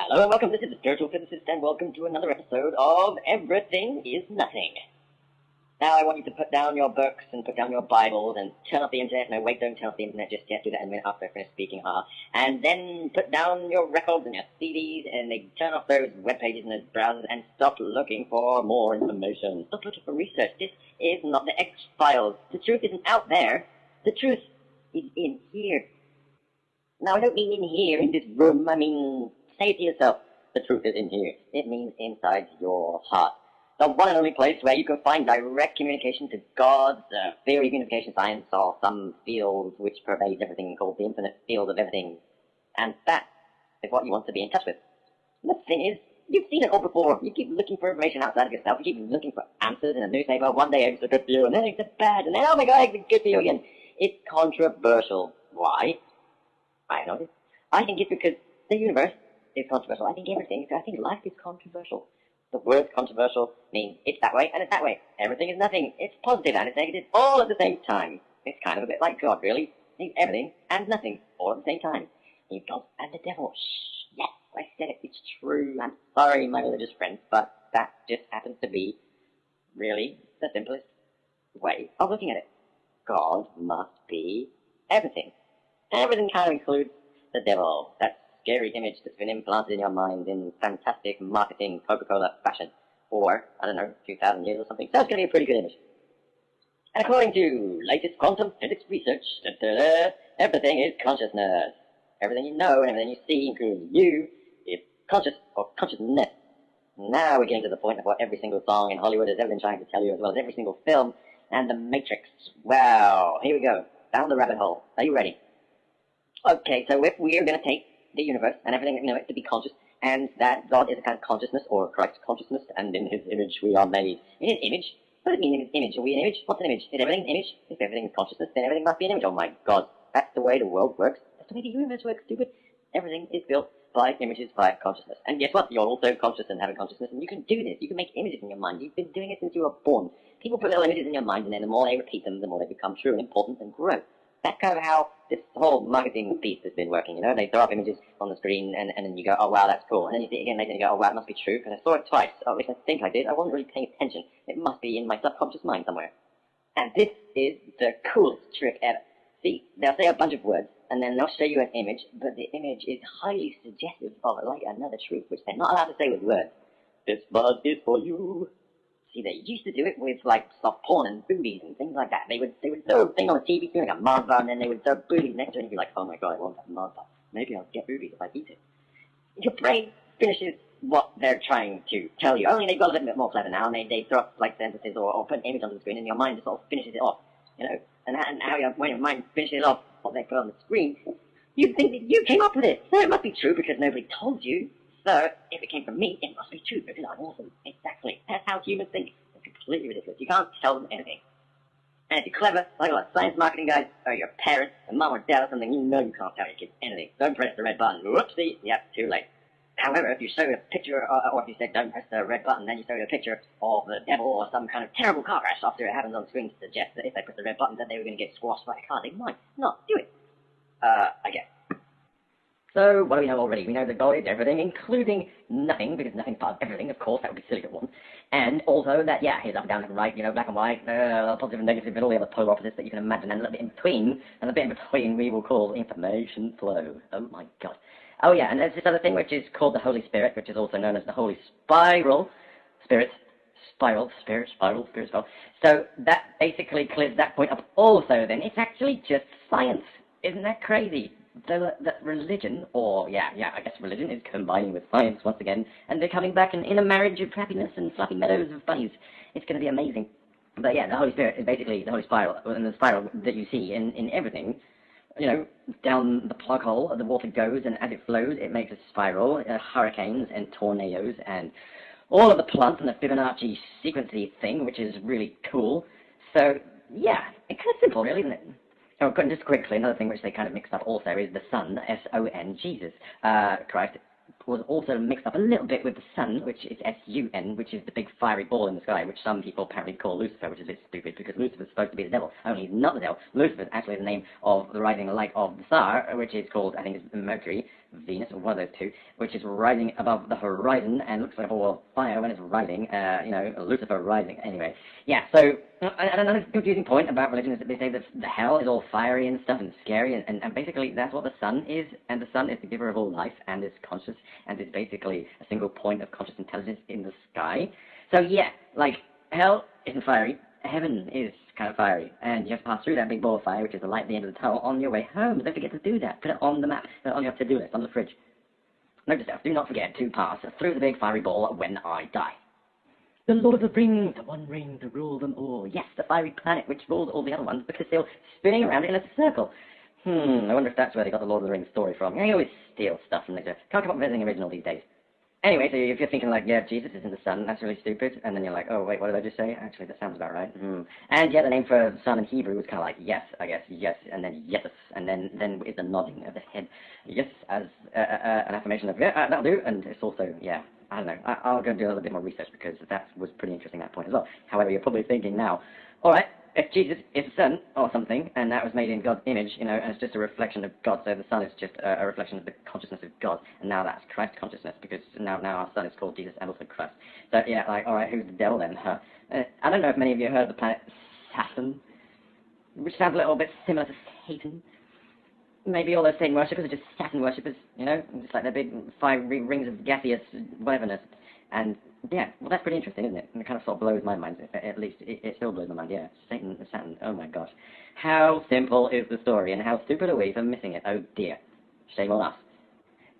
Hello and welcome. This is the Spiritual Physicist, and welcome to another episode of Everything is Nothing. Now, I want you to put down your books and put down your Bibles and turn off the internet. No, wait, don't turn off the internet just yet. Do that in a minute after I finish speaking. Uh, and then put down your records and your CDs and then turn off those web pages and those browsers and stop looking for more information. Stop looking for research. This is not the X Files. The truth isn't out there. The truth is in here. Now, I don't mean in here, in this room. I mean, say to yourself, the truth is in here. It means inside your heart. The one and only place where you can find direct communication to God's uh, theory of unification science or some field which pervades everything called the infinite field of everything. And that is what you want to be in touch with. The thing is, you've seen it all before. You keep looking for information outside of yourself. You keep looking for answers in a newspaper. One day it's good for you, and then it's bad, and then, oh my god, it's good for you again. It's controversial. Why? I don't know. I think it's because the universe is controversial. I think everything, I think life is controversial. The word controversial means it's that way and it's that way. Everything is nothing. It's positive and it's negative all at the same time. It's kind of a bit like God, really. He's everything and nothing all at the same time. He's God and the devil. Shh, yes, I said it. It's true. I'm sorry, my religious friends, but that just happens to be really the simplest way of looking at it. God must be everything. Everything kind of includes the devil. That scary image that's been implanted in your mind in fantastic marketing Coca-Cola fashion for, I don't know, 2,000 years or something. So it's going to be a pretty good image. And according to latest quantum physics research, da -da -da, everything is consciousness. Everything you know and everything you see, including you, is conscious or consciousness. Now we're getting to the point of what every single song in Hollywood has ever been trying to tell you, as well as every single film and the Matrix. Wow, here we go. Down the rabbit hole. Are you ready? Okay, so if we are going to take the universe and everything you know it to be conscious, and that God is a kind of consciousness or Christ consciousness, and in His image we are made. In His image, what does it mean in His image? Are we an image? What's an image? Is everything an image? If everything is consciousness, then everything must be an image. Oh my God, that's the way the world works. That's the way the universe works, stupid. Everything is built by images, by consciousness. And guess what? You're also conscious and have a consciousness, and you can do this. You can make images in your mind. You've been doing it since you were born. People put little images in your mind, and then the more they repeat them, the more they become true and important and grow that's kind of how this whole marketing piece has been working, you know? They throw up images on the screen and, and then you go, oh wow, that's cool. And then you see it again later and you go, oh wow, it must be true because I saw it twice. Or at least I think I did. I wasn't really paying attention. It must be in my subconscious mind somewhere. And this is the coolest trick ever. See, they'll say a bunch of words and then they'll show you an image, but the image is highly suggestive of like another truth, which they're not allowed to say with words. This bud is for you. See, they used to do it with like soft porn and boobies and things like that. They would they would throw a thing on a TV screen like a Mars and then they would throw boobies next to it, and be like, oh my god, I want that Mars. Maybe I'll get boobies if I eat it. Your brain finishes what they're trying to tell you. Only they've got a little bit more clever now, and they, they throw up like sentences or, or put an image on the screen, and your mind just sort of finishes it off. You know, and, and how your, when your mind finishes off what they put on the screen, you think that you came up with it. So it must be true because nobody told you. So if it came from me, it must be true because I'm awesome. Exactly. That's how humans think It's completely ridiculous. You can't tell them anything. And if you're clever, like a lot of science marketing guys, or your parents, or mom or dad or something, you know you can't tell your kids anything. Don't press the red button. Whoopsie. Yep, too late. However, if you show a picture, or, or if you said don't press the red button, then you show a picture of the devil or some kind of terrible car crash after it happens on screen to suggest that if they press the red button, that they were going to get squashed by a car. They might not do it. Uh, I guess. So, what do we know already? We know that God is everything, including nothing, because nothing's part of everything, of course, that would be silly to want. And also that, yeah, he's up and down, left and right, you know, black and white, uh, positive and negative, and all the other polar opposites that you can imagine, and a little bit in between, and a bit in between we will call information flow. Oh my god. Oh yeah, and there's this other thing which is called the Holy Spirit, which is also known as the Holy Spiral, Spirit, spiral, spirit, spiral, spirit, spiral. So that basically clears that point up also then. It's actually just science. Isn't that crazy? The, the religion, or yeah, yeah, I guess religion is combining with science once again, and they're coming back in, in a marriage of happiness and fluffy meadows of bunnies. It's going to be amazing. But yeah, the Holy Spirit is basically the Holy Spiral, and the spiral that you see in, in everything. You know, down the plug hole, the water goes, and as it flows, it makes a spiral, uh, hurricanes and tornadoes, and all of the plants and the Fibonacci sequencing thing, which is really cool. So, yeah, it's kind of simple, really, isn't it? Just quickly, another thing which they kind of mixed up also is the Son, S-O-N, Jesus. Uh, Christ, was also mixed up a little bit with the sun, which is S-U-N, which is the big fiery ball in the sky, which some people apparently call Lucifer, which is a bit stupid because Lucifer is supposed to be the devil. Only he's not the devil. Lucifer is actually the name of the rising light of the star, which is called, I think, it's Mercury, Venus, or one of those two, which is rising above the horizon and looks like a ball of fire when it's rising. Uh, you know, Lucifer rising. Anyway, yeah. So and another confusing point about religion is that they say that the hell is all fiery and stuff and scary, and, and, and basically that's what the sun is, and the sun is the giver of all life and is conscious and it's basically a single point of conscious intelligence in the sky. So yeah, like hell isn't fiery, heaven is kind of fiery, and you have to pass through that big ball of fire, which is the light at the end of the tunnel, on your way home. Don't forget to do that. Put it on the map, put it on your to-do list, on the fridge. Note to self, do not forget to pass through the big fiery ball when I die. The Lord of the Rings, the One Ring to rule them all. Yes, the fiery planet which rules all the other ones because they're all spinning around in a circle. Hmm, I wonder if that's where they got the Lord of the Rings story from. They always steal stuff from there. Can't come up with anything original these days. Anyway, so if you're thinking like, yeah, Jesus is in the sun, that's really stupid, and then you're like, oh, wait, what did I just say? Actually, that sounds about right. Hmm. And yeah, the name for sun in Hebrew was kind of like yes, I guess, yes, and then yes, and then then is the nodding of the head, yes, as uh, uh, an affirmation of, yeah, uh, that'll do, and it's also, yeah, I don't know. I, will go and do a little bit more research because that was pretty interesting, that point as well. However, you're probably thinking now, all right, if Jesus is the Son or something, and that was made in God's image, you know, and it's just a reflection of God, so the Son is just a, a reflection of the consciousness of God, and now that's Christ consciousness, because now, now our Son is called Jesus and also Christ. So, yeah, like, all right, who's the devil then? Huh? Uh, I don't know if many of you heard of the planet Saturn, which sounds a little bit similar to Satan maybe all those Satan worshippers are just Saturn worshippers, you know, just like the big five rings of gaseous whateverness. And yeah, well, that's pretty interesting, isn't it? And it kind of sort of blows my mind. At least it, it still blows my mind. Yeah, Satan, Saturn. Oh my gosh, how simple is the story, and how stupid are we for missing it? Oh dear, shame on us.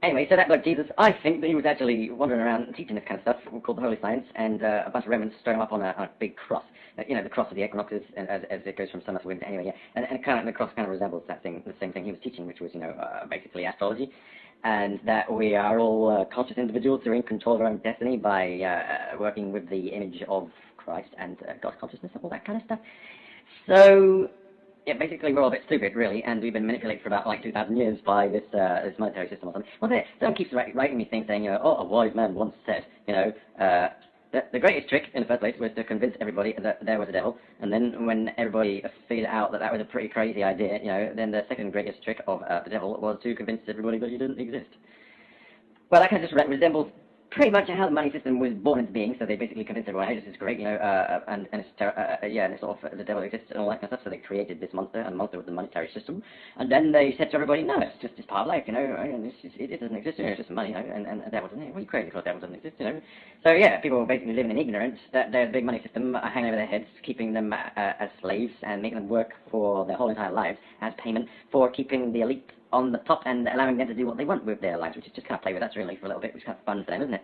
Anyway, so that bloke Jesus, I think that he was actually wandering around teaching this kind of stuff called the Holy Science, and uh, a bunch of Romans strung him up on a, on a big cross. Uh, you know, the cross of the equinoxes, as, as it goes from summer to winter. Anyway, yeah, and, and kind of, the cross kind of resembles that thing, the same thing he was teaching, which was, you know, uh, basically astrology, and that we are all uh, conscious individuals who are in control of our own destiny by uh, working with the image of Christ and uh, God's consciousness and all that kind of stuff. So yeah, basically we're all a bit stupid, really, and we've been manipulated for about like 2,000 years by this uh, this monetary system or something. Well, someone keeps writing me things saying, you know, oh, a wise man once said, you know, uh, the, the greatest trick in the first place was to convince everybody that there was a devil, and then when everybody figured out that that was a pretty crazy idea, you know, then the second greatest trick of uh, the devil was to convince everybody that he didn't exist. Well, that kind of just resembles pretty much how the money system was born into being. So they basically convinced everyone, hey, this is great, you know, uh, and, and it's ter- uh, uh, yeah, and it's sort of the devil exists and all that kind of stuff. So they created this monster, and monster was the monetary system. And then they said to everybody, no, it's just it's part of life, you know, and it's just, it, doesn't exist, you know, it's just money, you know, and, and devil doesn't. Well, you crazy because devil doesn't exist, you know. So yeah, people were basically living in ignorance that there's a big money system hanging over their heads, keeping them uh, as slaves and making them work for their whole entire lives as payment for keeping the elite on the top and allowing them to do what they want with their lives, which is just kind of play with us really for a little bit, which is kind of fun for them, isn't it?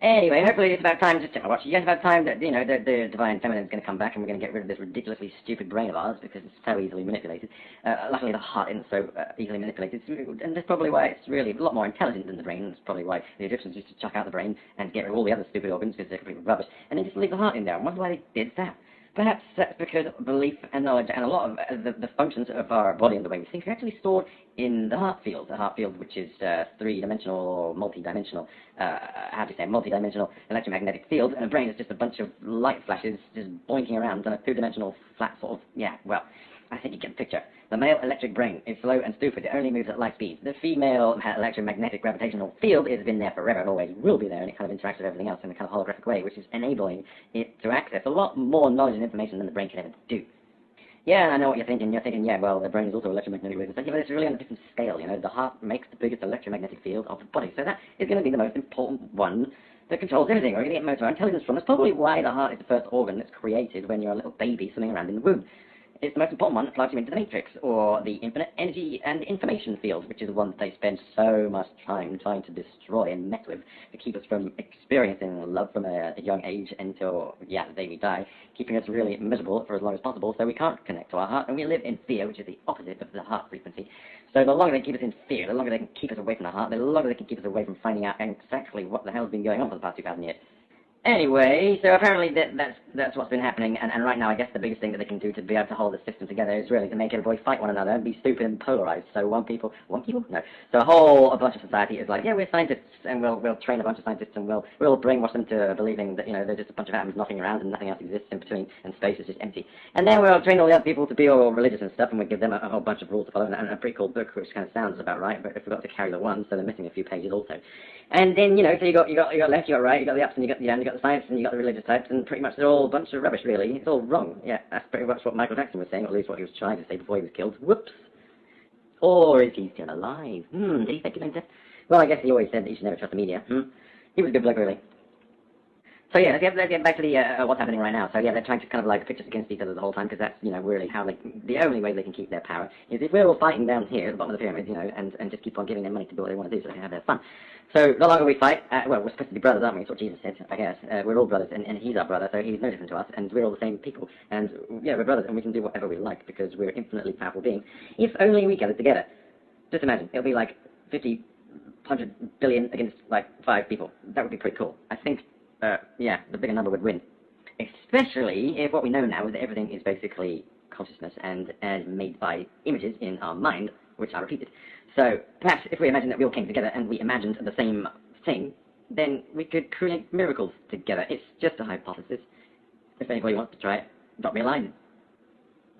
Anyway, hopefully it's about time, to just to watch, it's about time that, you know, the, the divine feminine is going to come back and we're going to get rid of this ridiculously stupid brain of ours because it's so easily manipulated. Uh, luckily the heart isn't so uh, easily manipulated, and that's probably why it's really a lot more intelligent than the brain. That's probably why the Egyptians used to chuck out the brain and get rid of all the other stupid organs because they're completely rubbish, and then just leave the heart in there. I wonder why they did that. Perhaps that's because belief and knowledge and a lot of uh, the, the, functions of our body and the way we think are actually stored in the heart field. The heart field, which is uh, three-dimensional or multi-dimensional, uh, how do you say, multi-dimensional electromagnetic field, and the brain is just a bunch of light flashes just boinking around on a two-dimensional flat sort of, yeah, well, I think you get the picture. The male electric brain is slow and stupid. It only moves at light speed. The female electromagnetic gravitational field has been there forever and always will be there, and it kind of interacts with everything else in a kind of holographic way, which is enabling it to access a lot more knowledge and information than the brain can ever do. Yeah, and I know what you're thinking. You're thinking, yeah, well, the brain is also electromagnetic waves. But, it's really on a different scale, you know. The heart makes the biggest electromagnetic field of the body. So that is going to be the most important one that controls everything. We're going to get most of our intelligence from. That's probably why the heart is the first organ that's created when you're a little baby swimming around in the womb is the most important one that plugs you into the matrix, or the infinite energy and information field, which is the one that they spend so much time trying to destroy and mess with to keep us from experiencing love from a, young age until, yeah, the day we die, keeping us really miserable for as long as possible so we can't connect to our heart, and we live in fear, which is the opposite of the heart frequency. So the longer they keep us in fear, the longer they can keep us away from the heart, the longer they can keep us away from finding out exactly what the hell's been going on for the past 2,000 years. Anyway, so apparently that, that's that's what's been happening, and, and right now I guess the biggest thing that they can do to be able to hold the system together is really to make everybody fight one another and be stupid and polarized. So one people, one people, no. So a whole a bunch of society is like, yeah, we're scientists, and we'll we'll train a bunch of scientists, and we'll we'll brainwash them to believing that you know they're just a bunch of atoms knocking around and nothing else exists in between, and space is just empty. And then we'll train all the other people to be all religious and stuff, and we'll give them a, a whole bunch of rules to follow, and, a pretty cool book, which kind of sounds about right, but I forgot to carry the one, so they're missing a few pages also. And then, you know, so you got, you got, you got left, you got right, you got the ups and you got the downs, you got the science and you got the religious types, and pretty much they're all a bunch of rubbish, really. It's all wrong. Yeah, that's pretty much what Michael Jackson was saying, or at least what he was trying to say before he was killed. Whoops. Or is he still alive? Hmm, did he fake his? Well, I guess he always said that you should never trust the media. Hmm? He was a good bloke, really. So yeah, let's get, let's get back to the uh, what's happening right now. So yeah, they're trying to kind of like pitch us against each other the whole time because that's you know really how they the only way they can keep their power is if we're all fighting down here at the bottom of the pyramid, you know, and and just keep on giving them money to do what they want to do so they can have their fun. So the longer we fight, uh, well, we're supposed to be brothers, aren't we? That's what Jesus said, I guess. Uh, we're all brothers, and, and he's our brother, so he's no different to us, and we're all the same people. And yeah, we're brothers, and we can do whatever we like because we're infinitely powerful beings. If only we gathered together. Just imagine, it'll be like 50, 100 billion against like five people. That would be pretty cool. I think uh, yeah, the bigger number would win. Especially if what we know now is that everything is basically consciousness and, and made by images in our mind, which are repeated. So perhaps if we imagine that we all came together and we imagined the same thing, then we could create miracles together. It's just a hypothesis. If anybody wants to try it, drop me a line.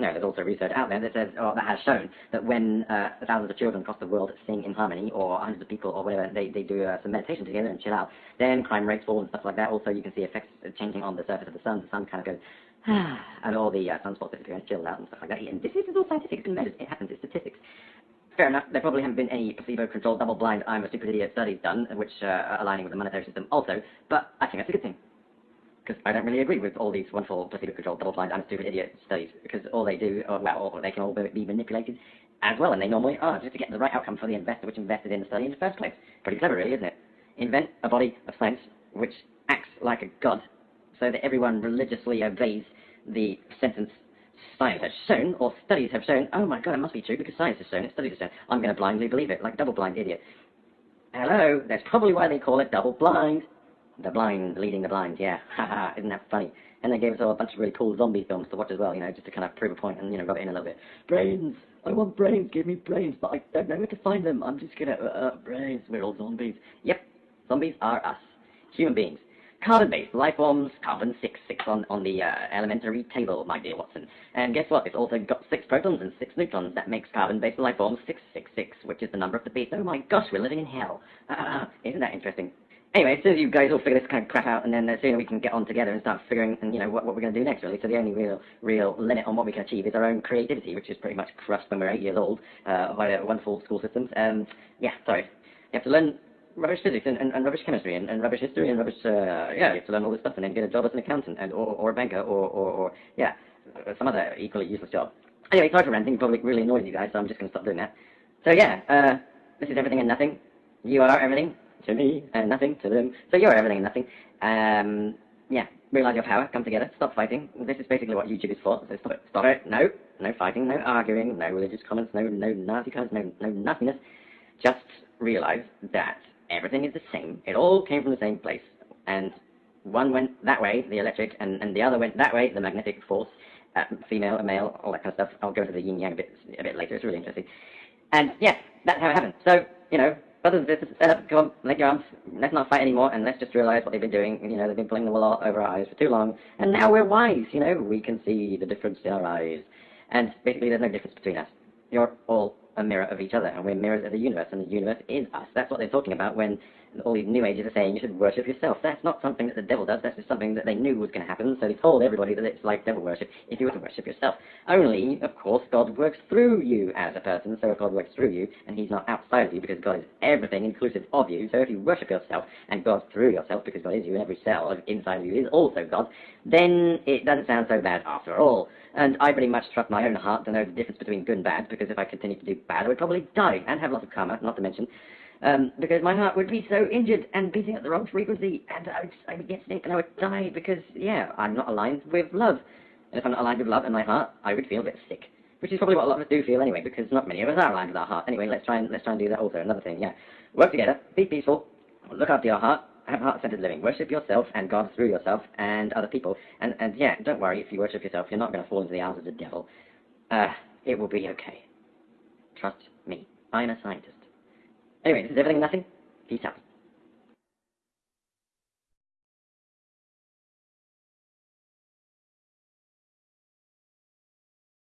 No, there's also research out there that says, or that has shown, that when uh, thousands of children across the world sing in harmony, or hundreds of people, or whatever, they, they do uh, some meditation together and chill out, then crime rates fall and stuff like that. Also, you can see effects changing on the surface of the sun. The sun kind of goes, and all the uh, sunspots disappear and chill out and stuff like that. And this is all scientific. It's been measured. It happens. It's statistics. Fair enough. There probably haven't been any placebo-controlled, double-blind, I'm a stupid idiot studies done, which uh, are aligning with the monetary system also. But I think that's a good thing because I don't really agree with all these wonderful placebo-controlled, double-blind, I'm a stupid idiot studies, because all they do, or, well, or they can all be manipulated as well, and they normally are, just to get the right outcome for the investor which invested in the study in the first place. Pretty clever, really, isn't it? Invent a body of science which acts like a god, so that everyone religiously obeys the sentence science has shown, or studies have shown, oh my god, it must be true because science has shown it, studies have shown, I'm going to blindly believe it, like a double-blind idiot. Hello, that's probably why they call it double-blind. The blind leading the blind, yeah. Haha, isn't that funny? And they gave us all a bunch of really cool zombie films to watch as well, you know, just to kind of prove a point and, you know, rub it in a little bit. Brains! I want brains, give me brains, but I don't know where to find them. I'm just gonna, uh, uh, brains, we're all zombies. Yep, zombies are us. Human beings. Carbon-based life forms, carbon 6, 6 on, on the uh, elementary table, my dear Watson. And guess what? It's also got 6 protons and 6 neutrons. That makes carbon-based life forms 666, which is the number of the beast. Oh my gosh, we're living in hell. Uh, isn't that interesting? Anyway, as soon as you guys all figure this kind of crap out, and then the sooner we can get on together and start figuring, and you know, what, what we're going to do next, really. So the only real, real limit on what we can achieve is our own creativity, which is pretty much crushed when we're eight years old uh, by the wonderful school systems. Um, yeah, sorry. You have to learn rubbish physics and, and, and rubbish chemistry and, and rubbish history and rubbish, uh, yeah, you have to learn all this stuff and then get a job as an accountant and, or, or a banker or, or, or, yeah, some other equally useless job. Anyway, sorry for ranting, probably really annoys you guys, so I'm just going to stop doing that. So yeah, uh, this is everything and nothing. You are everything to me and nothing to them. So you're everything and nothing. Um, yeah, realize your power, come together, stop fighting. This is basically what YouTube is for. So stop it, stop it. No, no fighting, no arguing, no religious comments, no no nasty comments, no no nastiness. Just realize that everything is the same. It all came from the same place, and one went that way, the electric, and, and the other went that way, the magnetic force. Uh, female, male, all that kind of stuff. I'll go into the yin yang a bit a bit later. It's really interesting. And yeah, that's how it happened. So you know, sisters, stand up, come on, your arms, let's not fight anymore, and let's just realize what they've been doing. You know, they've been pulling the wool over our eyes for too long, and now we're wise, you know, we can see the difference in our eyes. And basically, there's no difference between us. You're all a mirror of each other, and we're mirrors of the universe, and the universe is us. That's what they're talking about when all these New Ages are saying you should worship yourself. That's not something that the devil does, that's just something that they knew was going to happen, so they told everybody that it's like devil worship if you were to worship yourself. Only, of course, God works through you as a person, so if God works through you, and he's not outside of you because God is everything inclusive of you, so if you worship yourself and God through yourself because God is you and every cell inside of you is also God, then it doesn't sound so bad after all. And I pretty much trust my own heart to know the difference between good and bad, because if I continued to do bad, I would probably die and have lots of karma, not to mention um, because my heart would be so injured and beating at the wrong frequency, and I would, I would get sick and I would die because, yeah, I'm not aligned with love. And if I'm not aligned with love in my heart, I would feel a bit sick. Which is probably what a lot of us do feel anyway, because not many of us are aligned with our heart. Anyway, let's try and let's try and do that also. Another thing, yeah. Work together, be peaceful, look after your heart, have heart-centered living. Worship yourself and God through yourself and other people. And, and yeah, don't worry, if you worship yourself, you're not going to fall into the arms of the devil. Uh, it will be okay. Trust me. I'm a scientist. Anyway, this is everything nothing. Peace out.